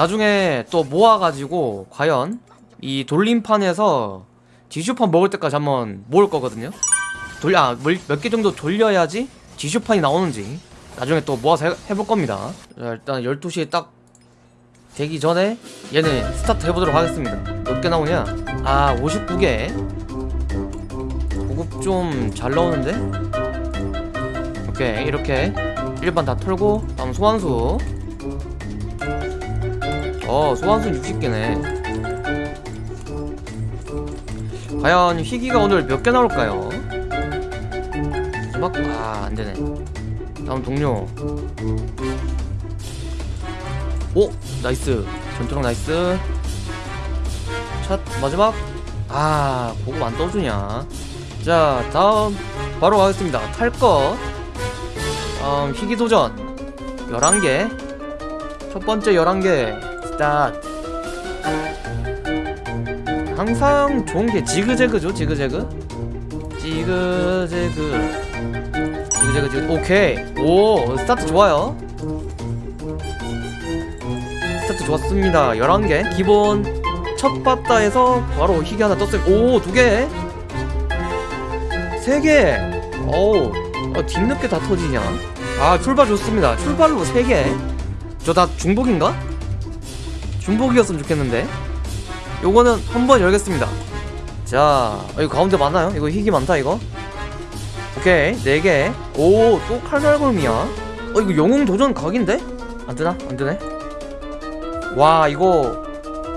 나중에 또 모아가지고 과연 이 돌림판에서 지슈판 먹을 때까지 한번 모을 거거든요. 돌려 몇개 정도 돌려야지 지슈판이 나오는지 나중에 또 모아서 해, 해볼 겁니다. 자, 일단 12시에 딱 되기 전에 얘는 스타트 해보도록 하겠습니다. 몇 개 나오냐? 아 59개. 고급 좀 잘 나오는데? 오케이 이렇게 일반 다 털고 다음 소환수 어 소환수 60개네. 과연 희귀가 오늘 몇 개 나올까요? 마지막 아 안되네. 다음 동료. 오 nice. 전투력 nice. 첫 마지막. 아 보고 안 떠주냐. 자 다음 바로 가겠습니다. 탈것 다음 희귀 도전. 11개. 첫 번째 11개 스타트 항상 좋은 게 지그재그죠 지그재그? 지그재그. 지그재그 지그 오케이. 오 스타트 좋아요. 스타트 좋았습니다. 11개. 기본 첫 바다에서 바로 희귀 하나 떴어요. 오 두개. 세개. 어우 어, 뒤늦게 다 터지냐. 아 출발 좋습니다. 출발로 세개 저 다 중복인가? 중복이었으면 좋겠는데 요거는 한번 열겠습니다 자 어, 이거 가운데 많아요? 이거 희귀 많다 이거 오케이 4개 오 또 칼날골미야 어 이거 영웅 도전 각인데? 안되나? 안되네 와 이거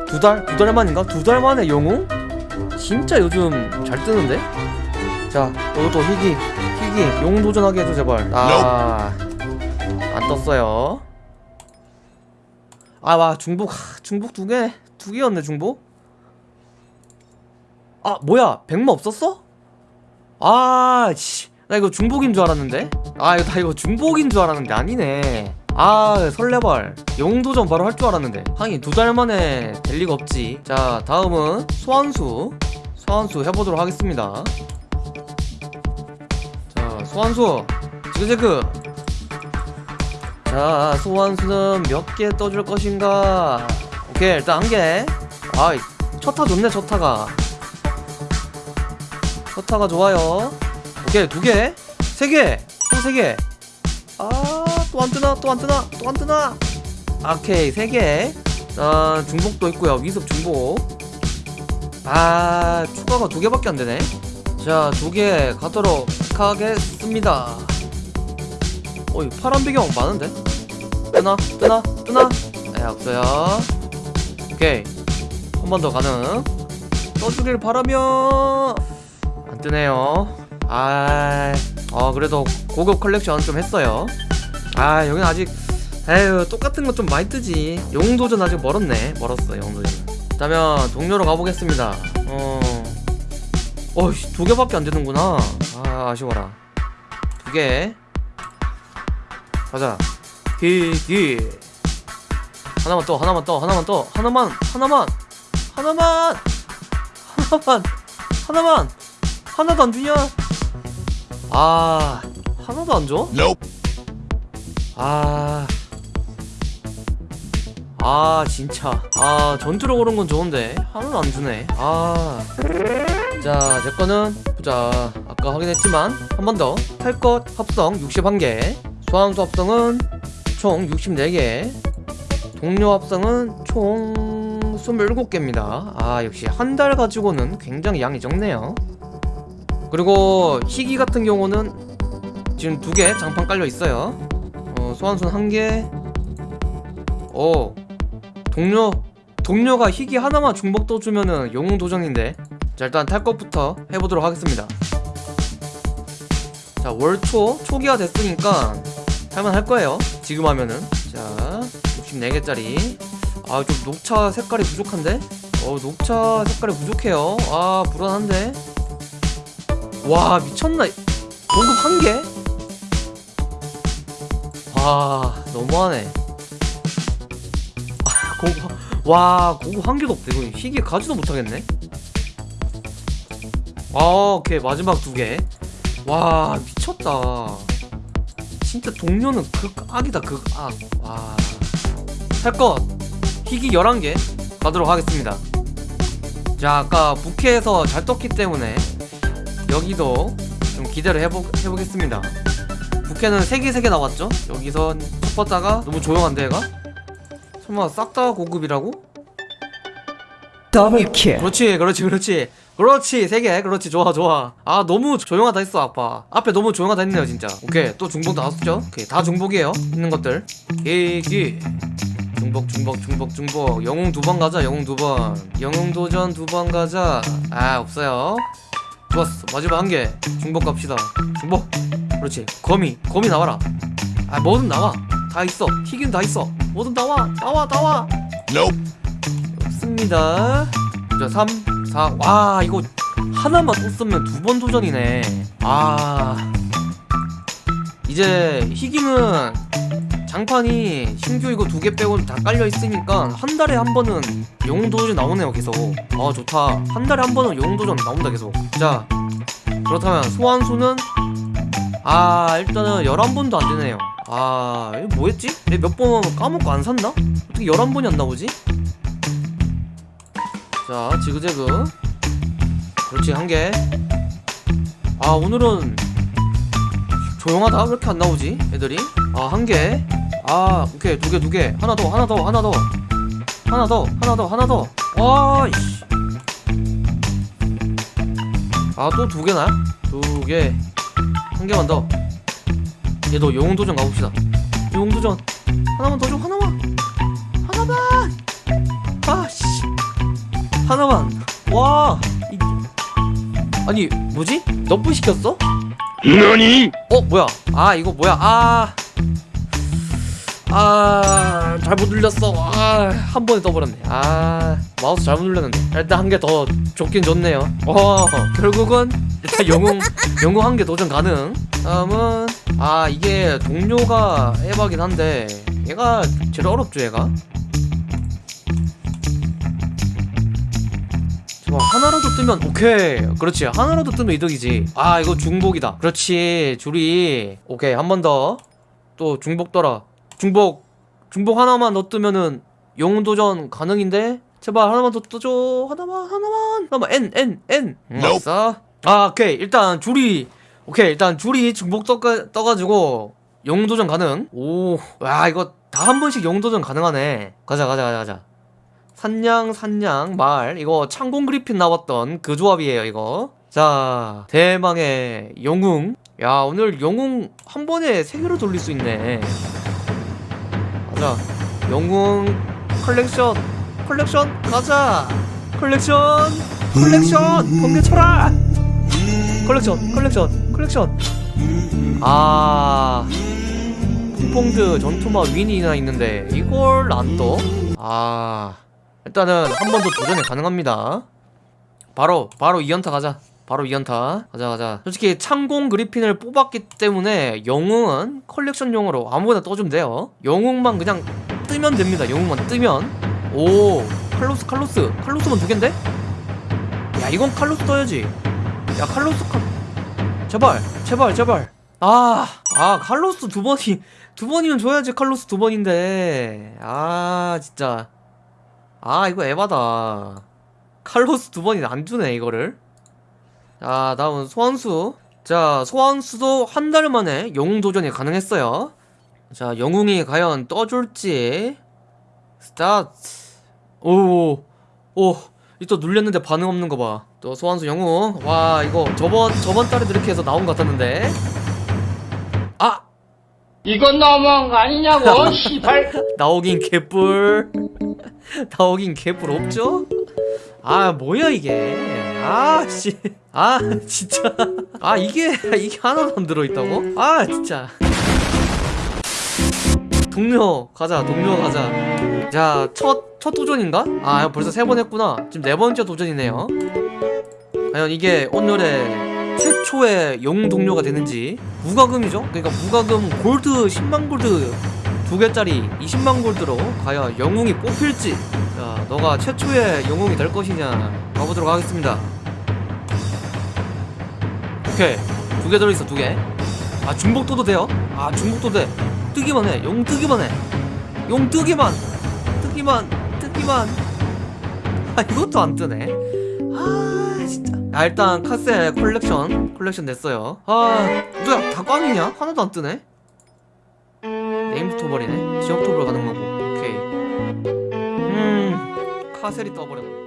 두 달? 두 달 만인가? 두 달 만에 영웅? 진짜 요즘 잘 뜨는데? 자 이것도 희귀 희귀 영웅 도전하게 해줘 제발 아안 떴어요 아 와 중복 하, 중복 두 개? 두 개였네 중복. 아 뭐야? 백마 없었어? 아씨 나 이거 중복인 줄 알았는데. 아 이거 다 이거 중복인 줄 알았는데 아니네. 아 설레발. 영도전 바로 할 줄 알았는데. 하긴 두 달 만에 될 리가 없지. 자 다음은 소환수. 소환수 해보도록 하겠습니다. 자 소환수. 지그재그. 자 소환수는 몇 개 떠줄 것인가 오케이 일단 한개. 아이 첫타 좋네 첫타가. 첫타가 좋아요. 오케이 두개. 세개. 또 세개. 아 또 안 뜨나? 또 안 뜨나? 또 안 뜨나? 오케이 세개. 자 중복도 있고요. 위습 중복. 아 추가가 두 개밖에 안 되네. 자 두 개 가도록 하겠습니다. 어이 파란 배경 많은데? 뜨나? 뜨나? 뜨나? 네 없어요 오케이. 한 번 더 가능. 떠주길 바라며. 안 뜨네요. 아, 어 그래도 고급 컬렉션 좀 했어요. 아 여긴 아직 에휴 똑같은 거 좀 많이 뜨지. 영웅도전 아직 멀었네. 멀었어 영웅도전. 그다음 동료로 가보겠습니다. 어. 어이씨 두 개밖에 안 되는구나. 아 아쉬워라. 두 개. 가자. 기기 하나만 또 하나만 또 하나만 또 하나만 하나만 하나만 하나만 하나만 하나도 안 주냐 아 하나도 안 줘? 아. 아, 진짜. 아, 전투력 오른 건 좋은데. 하나도 안 주네. 아. 자, 제 거는, 보자. 아까 확인했지만, 한 번 더. 탈 것 합성 61개. 소환수 합성은 총 64개. 동료 합성은 총 27개입니다. 아, 역시 한 달 가지고는 굉장히 양이 적네요. 그리고 희귀 같은 경우는 지금 두 개 장판 깔려 있어요. 어, 소환순 한 개. 오, 동료 동료가 희귀 하나만 중복 떠주면은 영웅 도전인데. 자 일단 탈 것부터 해보도록 하겠습니다. 자 월초 초기화 됐으니까 할만 할 거예요. 지금 하면은 자 64개짜리. 아 좀 녹차 색깔이 부족한데? 어 녹차 색깔이 부족해요. 아 불안한데. 와 미쳤나? 공급 한 개? 와 너무하네 아, 고고 와 고고 한 개도 없대 이거 희귀 가지도 못하겠네 아 오케이 마지막 두개와 미쳤다 진짜 동료는 극악이다 극악 와 살것. 희귀 11개 가도록 하겠습니다. 자 아까 부캐에서 잘 떴기 때문에 여기도 좀 기대를 해보, 해보겠습니다. 부캐는 3개 3개 나왔죠? 여기서 첫 번째가 너무 조용한데 얘가? 설마 싹 다 고급이라고? 더블킬. 그렇지 그렇지 그렇지. 그렇지 세 개. 그렇지 좋아 좋아. 아 너무 조용하다 했어 아빠. 앞에 너무 조용하다 했네요 진짜. 오케이 또 중복 나왔죠? 오케이 다 중복이에요 있는 것들. 기기 중복 중복 중복 중복. 영웅 두 번 가자 영웅 두번. 영웅 도전 두 번 가자. 아 없어요. 좋았어. 마지막 한 개. 중복 갑시다. 중복. 그렇지. 거미 거미 나와라. 아 뭐든 나와 다 있어. 튀긴 다 있어. 뭐든 나와. 나와 나와. 없습니다. 자 3, 4, 와 이거 하나만 또 쓰면 두 번 도전이네. 아. 이제 희귀는 장판이 신규 이거 두 개 빼고 다 깔려 있으니까 한 달에 한 번은 영웅 도전 나오네요 계속. 아 좋다. 한 달에 한 번은 영웅 도전 나온다 계속. 자 그렇다면 소환수는? 아 일단은 11번도 안 되네요. 아 이거 뭐였지? 내가 몇번 까먹고 안 샀나? 어떻게 11번이 안 나오지? 자 지그재그. 그렇지 한개 아 오늘은 조용하다? 왜 이렇게 안 나오지 애들이? 아 한개 아 오케이. 두 개 두 개. 하나 더 하나 더 하나 더. 하나 더 하나 더 하나 더 와 이씨. 아 또 두 개나? 두개한 개만 더. 얘도 영웅 도전 가봅시다. 영웅 도전. 하나만 더 줘 하나만. 하나만. 아씨. 하나만. 와. 이... 아니 뭐지? 너프 시켰어? 너니? 어 뭐야? 아 이거 뭐야? 아 아, 잘못 눌렸어. 아, 한 번에 떠버렸네. 아, 마우스 잘못 눌렸는데. 일단 한 개 더 좋긴 좋네요. 어, 결국은 일단 영웅, 영웅 한 개 도전 가능. 다음은, 아, 이게 동료가 에바긴 한데, 얘가 제일 어렵죠, 얘가? 와, 하나라도 뜨면 오케이 그렇지 하나라도 뜨면 이득이지 아 이거 중복이다 그렇지 줄이 오케이 한 번 더 또 중복 떠라 중복 중복 하나만 더 뜨면은 영웅 도전 가능인데? 제발 하나만 더 떠줘. 하나만 하나만. 하나만. N N N. 아싸 아 오케이. 일단 줄이 오케이. 일단 줄이 중복 떠, 떠가지고 영웅 도전 가능. 오와 이거 다 한 번씩 영웅 도전 가능하네. 가자 가자 가자 가자. 산양 산양. 말. 이거 창공 그리핀 나왔던 그 조합이에요 이거. 자 대망의 영웅. 야 오늘 영웅 한 번에 세 개로 돌릴 수 있네 가자 영웅 컬렉션 컬렉션 가자. 컬렉션 컬렉션 번개 쳐라. 컬렉션 컬렉션 컬렉션. 아 퐁퐁드 전투마 윈이나 있는데 이걸 안 떠? 아 일단은 한 번 더 도전이 가능합니다. 바로 바로 2연타 가자 바로 2연타. 가자 가자. 솔직히 창공 그리핀을 뽑았기 때문에 영웅은 컬렉션용으로 아무거나 떠주면 돼요. 영웅만 그냥 뜨면 됩니다. 영웅만 뜨면. 오 칼로스 칼로스. 칼로스만 두 갠데? 야 이건 칼로스 떠야지. 야 칼로스 칼 제발 제발 제발. 아, 아 칼로스 두 번이 두 번이면 줘야지 칼로스 두 번인데. 아 진짜. 아 이거 에바다. 칼로스 두 번이 안 주네 이거를 자 다음은 소환수. 자 소환수도 한 달 만에 영웅 도전이 가능했어요. 자 영웅이 과연 떠줄지. 스타트. 오오 이또 눌렸는데 반응 없는 거 봐 또 소환수 영웅. 와 이거 저번 저번 달에도 이렇게 해서 나온 것 같았는데. 아! 이건 너무한 거 아니냐고, 씨발. 나오긴 개뿔. 나오긴 개뿔 없죠? 아 뭐야 이게? 아씨. 아 진짜. 아 이게 이게 하나도 안 들어있다고? 아 진짜. 동료 가자 동료 가자. 자첫 첫 도전인가? 아 벌써 세 번 했구나. 지금 네 번째 도전이네요. 과연 이게 오늘의 최초의 영웅 동료가 되는지. 무과금이죠? 그러니까 무과금 골드 10만 골드 두 개짜리 20만 골드로 과연 영웅이 뽑힐지 자 너가 최초의 영웅이 될 것이냐 가보도록 하겠습니다. 오케이. 두 개 들어있어 두개아 중복도도 돼요? 아 중복도 돼. 뜨기만 해. 용 뜨기만 해용 뜨기만. 뜨기만. 뜨 이만. 아 이것도 안 뜨네. 아 진짜. 야 일단 카셀 컬렉션. 컬렉션 냈어요. 아 뭐야 다 꽝이냐? 하나도 안 뜨네 네임스토벌이네. 지역토벌 가는 거고. 오케이. 음 카셀이 떠버렸네